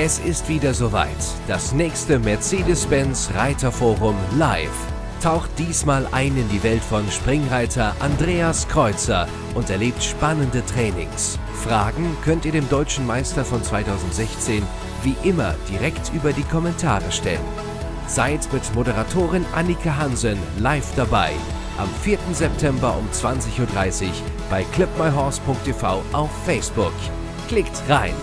Es ist wieder soweit. Das nächste Mercedes-Benz Reiterforum live taucht diesmal ein in die Welt von Springreiter Andreas Kreuzer und erlebt spannende Trainings. Fragen könnt ihr dem deutschen Meister von 2016 wie immer direkt über die Kommentare stellen. Seid mit Moderatorin Annika Hansen live dabei am 4. September um 20.30 Uhr bei clipmyhorse.tv auf Facebook. Klickt rein!